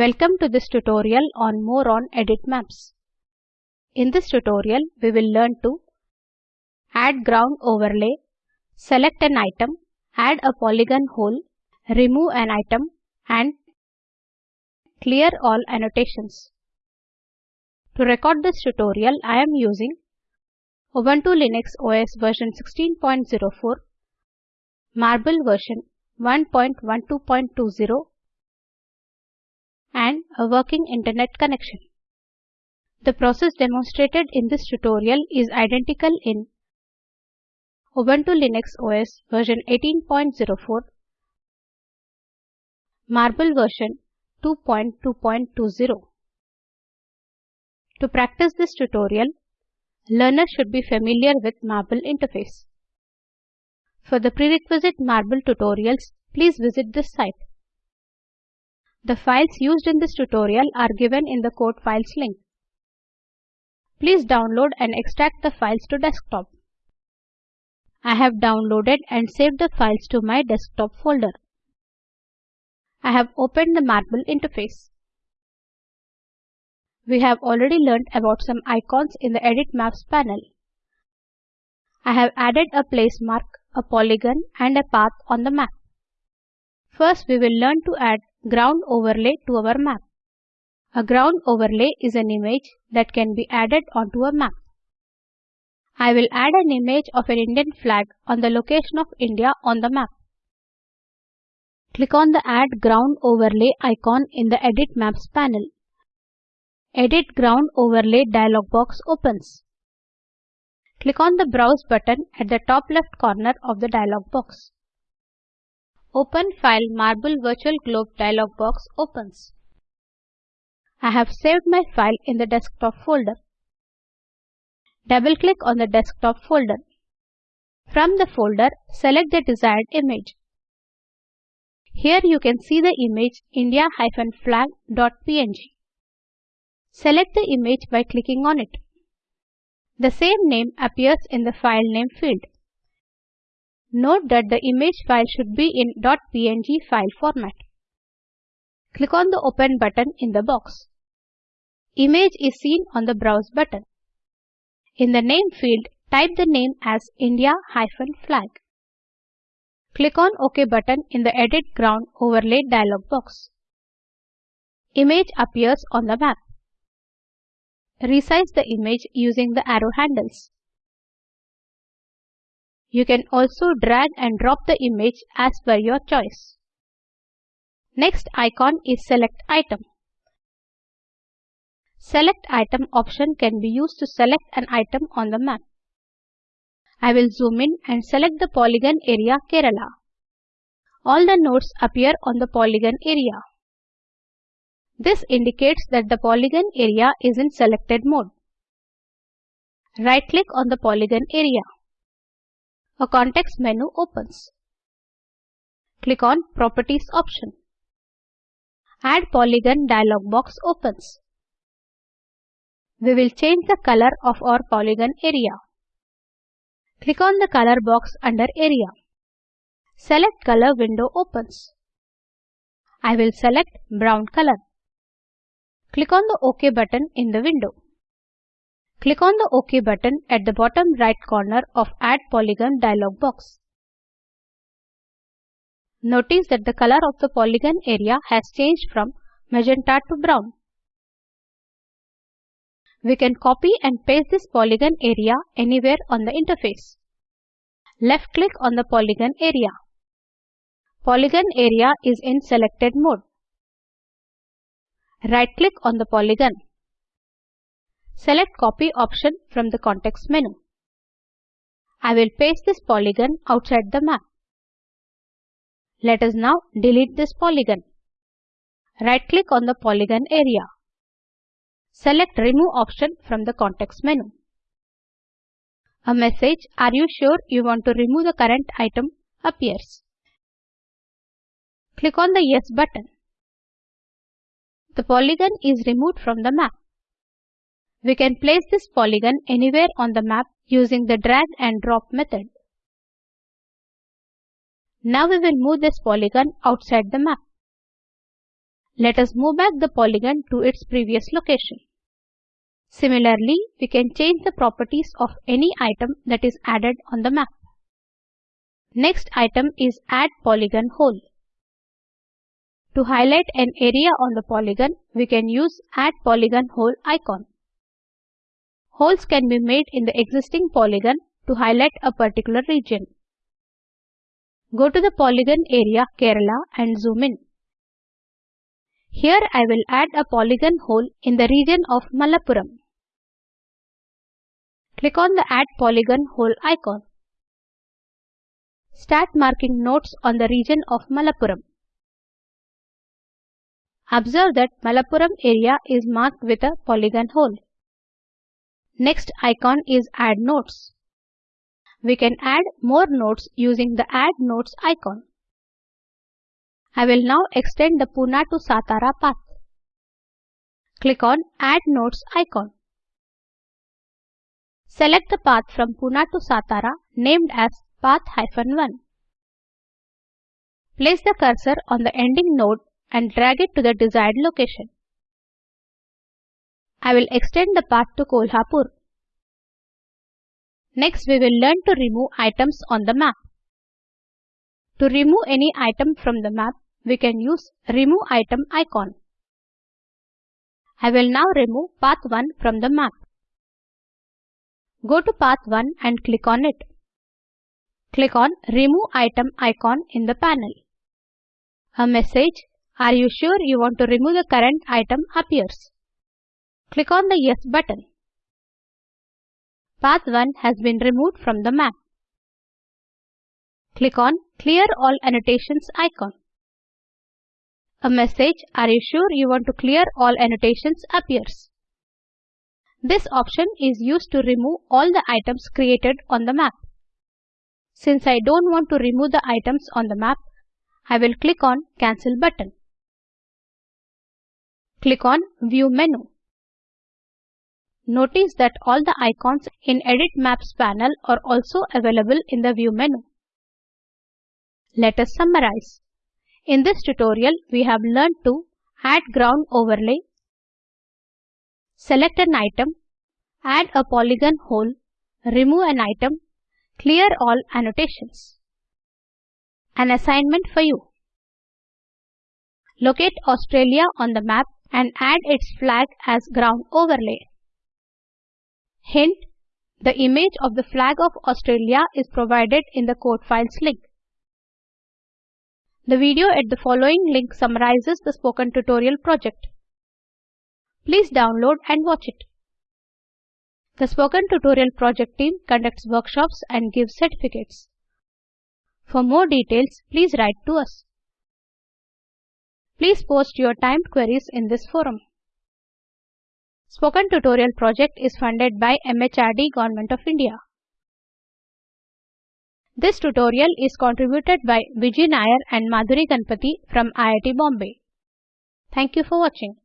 Welcome to this tutorial on more on edit maps. In this tutorial, we will learn to add ground overlay, select an item, add a polygon hole, remove an item and clear all annotations. To record this tutorial, I am using Ubuntu Linux OS version 16.04, Marble version 1.12.20 and a working internet connection. The process demonstrated in this tutorial is identical in Ubuntu Linux OS version 18.04, Marble version 2.2.20. To practice this tutorial, learners should be familiar with Marble interface. For the prerequisite Marble tutorials, please visit this site. The files used in this tutorial are given in the code files link. Please download and extract the files to desktop. I have downloaded and saved the files to my desktop folder. I have opened the Marble interface. We have already learned about some icons in the Edit Maps panel. I have added a place mark, a polygon and a path on the map. First we will learn to add ground overlay to our map. A ground overlay is an image that can be added onto a map. I will add an image of an Indian flag on the location of India on the map. Click on the Add Ground Overlay icon in the Edit Maps panel. Edit Ground Overlay dialog box opens. Click on the Browse button at the top left corner of the dialog box. Open File Marble Virtual Globe dialog box opens. I have saved my file in the desktop folder. Double-click on the desktop folder. From the folder, select the desired image. Here you can see the image india-flag.png. Select the image by clicking on it. The same name appears in the file name field. Note that the image file should be in .png file format. Click on the Open button in the box. Image is seen on the Browse button. In the name field, type the name as India-flag. Click on OK button in the Edit Ground Overlay dialog box. Image appears on the map. Resize the image using the arrow handles. You can also drag and drop the image as per your choice. Next icon is Select Item. Select Item option can be used to select an item on the map. I will zoom in and select the polygon area Kerala. All the nodes appear on the polygon area. This indicates that the polygon area is in selected mode. Right-click on the polygon area. A context menu opens. Click on Properties option. Add Polygon dialog box opens. We will change the color of our polygon area. Click on the color box under Area. Select Color window opens. I will select brown color. Click on the OK button in the window. Click on the OK button at the bottom right corner of Add Polygon dialog box. Notice that the color of the polygon area has changed from magenta to brown. We can copy and paste this polygon area anywhere on the interface. Left click on the polygon area. Polygon area is in selected mode. Right click on the polygon. Select copy option from the context menu. I will paste this polygon outside the map. Let us now delete this polygon. Right click on the polygon area. Select remove option from the context menu. A message Are you sure you want to remove the current item appears. Click on the Yes button. The polygon is removed from the map. We can place this polygon anywhere on the map using the drag and drop method. Now we will move this polygon outside the map. Let us move back the polygon to its previous location. Similarly, we can change the properties of any item that is added on the map. Next item is Add Polygon Hole. To highlight an area on the polygon, we can use Add Polygon Hole icon. Holes can be made in the existing polygon to highlight a particular region. Go to the polygon area Kerala and zoom in. Here I will add a polygon hole in the region of Malappuram. Click on the Add Polygon Hole icon. Start marking nodes on the region of Malappuram. Observe that Malappuram area is marked with a polygon hole. Next icon is Add Nodes. We can add more nodes using the Add Nodes icon. I will now extend the Pune to Satara path. Click on Add Nodes icon. Select the path from Pune to Satara named as Path-1. Place the cursor on the ending node and drag it to the desired location. I will extend the path to Kolhapur. Next we will learn to remove items on the map. To remove any item from the map, we can use Remove Item icon. I will now remove Path 1 from the map. Go to Path 1 and click on it. Click on Remove Item icon in the panel. A message, Are you sure you want to remove the current item appears. Click on the Yes button. Path 1 has been removed from the map. Click on Clear All Annotations icon. A message, Are you sure you want to clear all annotations appears. This option is used to remove all the items created on the map. Since I don't want to remove the items on the map, I will click on Cancel button. Click on View menu. Notice that all the icons in Edit Maps panel are also available in the View menu. Let us summarize. In this tutorial, we have learned to add ground overlay, select an item, add a polygon hole, remove an item, clear all annotations. An assignment for you. Locate Australia on the map and add its flag as ground overlay. Hint, the image of the flag of Australia is provided in the code files link. The video at the following link summarizes the spoken tutorial project. Please download and watch it. The Spoken Tutorial project team conducts workshops and gives certificates. For more details, please write to us. Please post your timed queries in this forum. Spoken Tutorial project is funded by MHRD Government of India. This tutorial is contributed by Vijay Nair and Madhuri Ganpati from IIT Bombay. Thank you for watching.